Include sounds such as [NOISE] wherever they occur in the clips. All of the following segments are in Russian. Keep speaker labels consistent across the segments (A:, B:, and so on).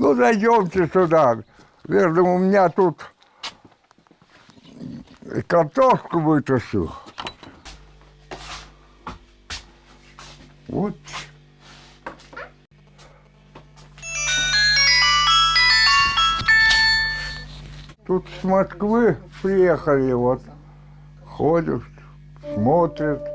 A: Ну, зайдемте сюда. Верно, у меня тут картошку вытащу. Вот. Тут с Москвы приехали, вот, ходят, смотрят.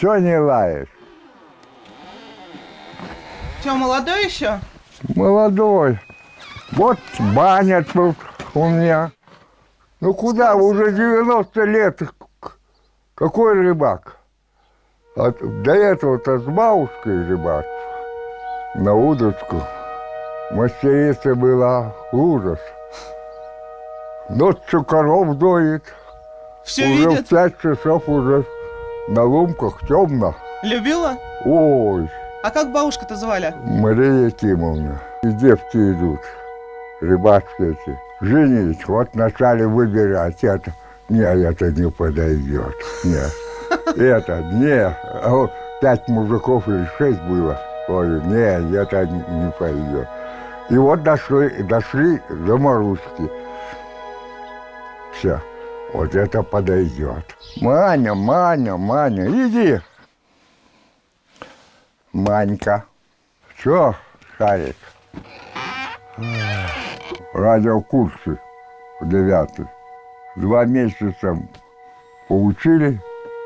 A: Чего не лаешь?
B: Че, молодой еще?
A: Молодой. Вот баня тут у меня. Ну куда, уже 90 лет. Какой рыбак? А до этого-то с бабушкой рыбак. На удочку. Мастерица была ужас. Ночью коров доит.
B: Все
A: уже
B: видит?
A: в пять часов уже на лумках темно.
B: Любила?
A: Ой,
B: А как бабушку-то звали?
A: Мария Якимовна. И девки идут, рыбацкие эти. Женить, вот вначале выбирать это. Не, это не подойдет. Не. Это, не. А вот пять мужиков или шесть было. Говорю, не, это не, не пойдет. И вот дошли, дошли до Маруськи. Все. Вот это подойдет. Маня, Маня, Маня, иди. Манька. Что, Шарик? Радиокурсы девятый. Два месяца поучили,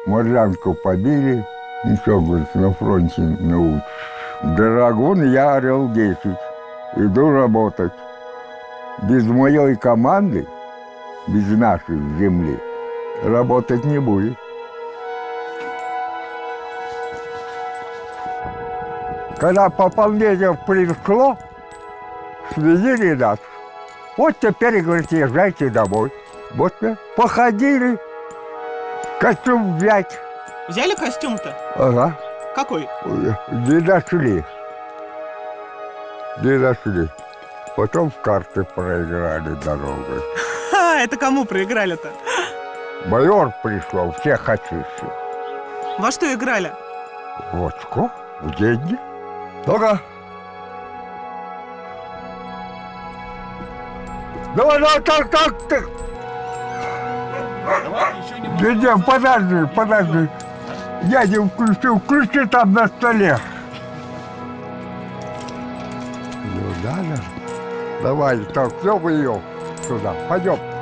A: морзянку побили. Ничего, говорит, на фронте научишь. Драгун я орел 10. Иду работать. Без моей команды, без нашей земли, работать не будет. Когда пополнение пришло, связали нас. Вот теперь, говорит, езжайте домой. Вот мы походили, костюм взять.
B: Взяли костюм-то?
A: Ага,
B: Какой?
A: не дошли. Не дошли. Потом в карты проиграли дорогой.
B: Ха, это кому проиграли-то?
A: Майор пришел, всех очистил.
B: Во что играли?
A: Вот сколько? В деньги. Ну-ка. Давай, давай, так, так, так. Не, не, подожди, подожди. Я не включил, включи там на столе. Ну, да, да. Давай, так, все вы ее сюда, пойдем.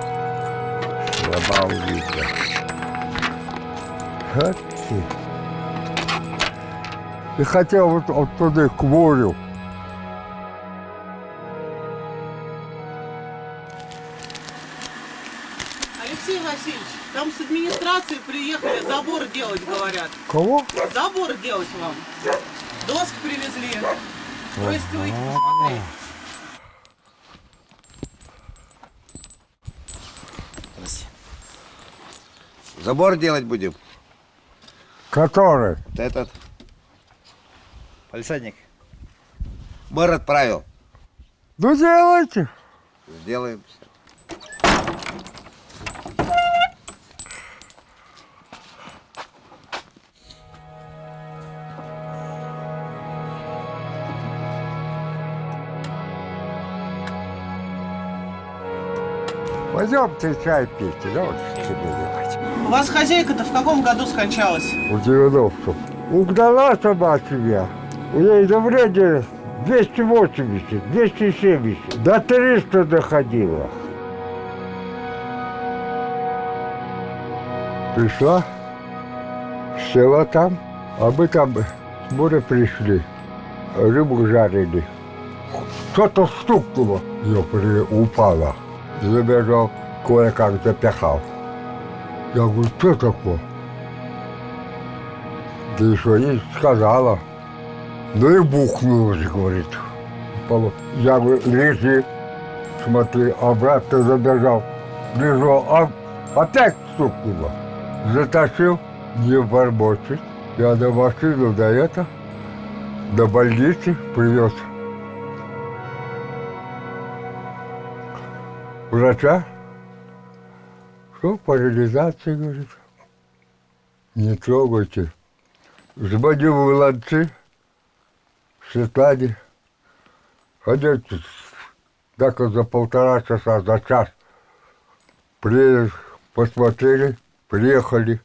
A: Вот ты. И хотел вот, вот туда, к морю.
B: Алексей Васильевич, там с администрации приехали забор делать, говорят.
A: Кого?
B: Забор делать вам. Доски привезли. Просите выйти
C: Забор делать будем.
A: Который?
C: Вот этот. Полисадник. Мэр отправил.
A: Ну, делайте.
C: Сделаем.
A: Пойдемте чай пить, давайте себе делать.
B: Вас хозяйка-то в каком году скончалась?
A: В 90 Угнала сама себя. Нее давление 280, 270, до 300 доходило. Пришла, села там, а мы там с моря пришли, рыбу жарили. Что-то стукнуло, я упала. Забежал, кое-как запихал. Я говорю, что такое? Да еще не сказала. Ну и бухнулась, говорит. Я говорю, лежи. Смотри, обратно забежал. Лежу, а опять стукнуло. Затащил, не бормочет. Я на машину до это, до больницы привез. Врача. Что, парализация, говорит. Не трогайте. Звоню в Ланцы, Светлане. Они так за полтора часа, за час при, посмотрели, приехали.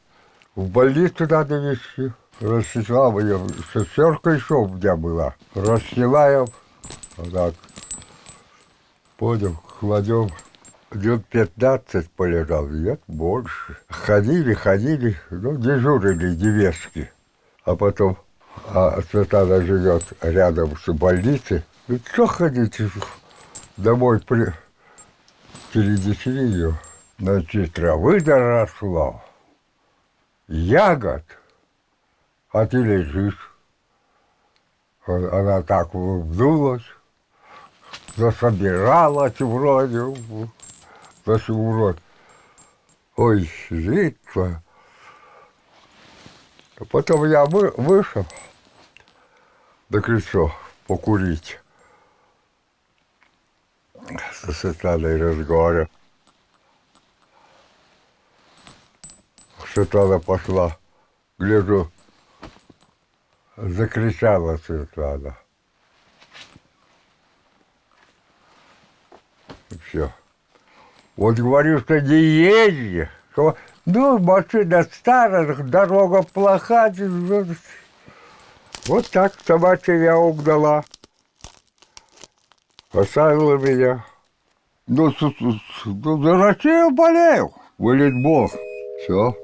A: В больницу надо везти. Рассекла ее, шестерка еще у меня была. Расстилаем, вот так. Понял, кладем. Днем 15 полежал, нет, больше. Ходили, ходили, ну, дежурили невестки. А потом а Светлана живет рядом с больницей. Ну, что ходите? Домой при... перенесли ее. Значит, травы доросло, ягод, а ты лежишь. Она так вдулась, засобиралась вроде, засу вроде. Ой, житва. А Потом я вы, вышел на крыльцо покурить. Со Светланой разговаривал. Светлана пошла. Гляжу, закричала Светлана. Все. Вот говорю, что не езди, что ну, машина старая, дорога плоха. ну, Вот так собачья я угнала. Оставила меня. Ну, ну, за Россию болею. Волейбол. Все.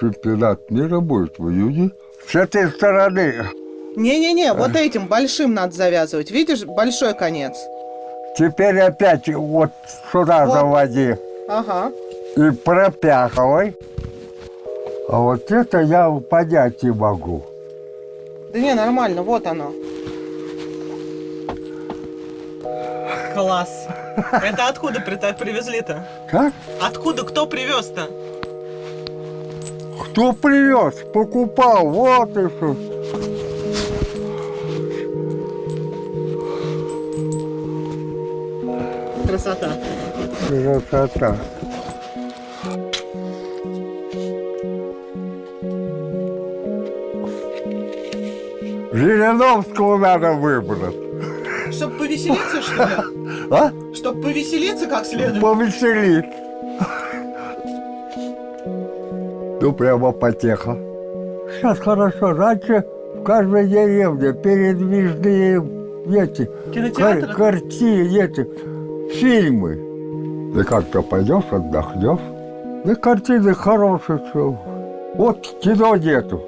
A: Чемпионат мира будет в июне. С этой стороны.
B: Не-не-не, вот этим большим надо завязывать. Видишь, большой конец.
A: Теперь опять вот сюда
B: Вот.
A: заводи.
B: Ага.
A: И пропяхивай. А вот это я понять не могу.
B: Да не, нормально, вот оно. Класс. Это откуда при- привезли-то?
A: Как?
B: Откуда, кто привез-то?
A: Кто привез? Покупал. Вот и что.
B: Красота.
A: Красота. Жириновского надо выбрать.
B: Чтоб повеселиться, что ли? [LAUGHS]
A: А?
B: Чтоб повеселиться как следует.
A: Повеселит. Ну, прямо потеха. Сейчас хорошо. Раньше в каждой деревне передвижные эти
B: Кинотеатры?
A: кар- картины, эти фильмы. Да как-то пойдешь, отдохнешь. Да картины хорошие. Что. Вот кино нету.